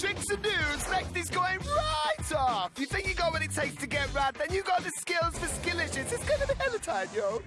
tricks and news, is going right off. You think you got what it takes to get rad, then you got the skills for skillicious. It's gonna be hella time, yo.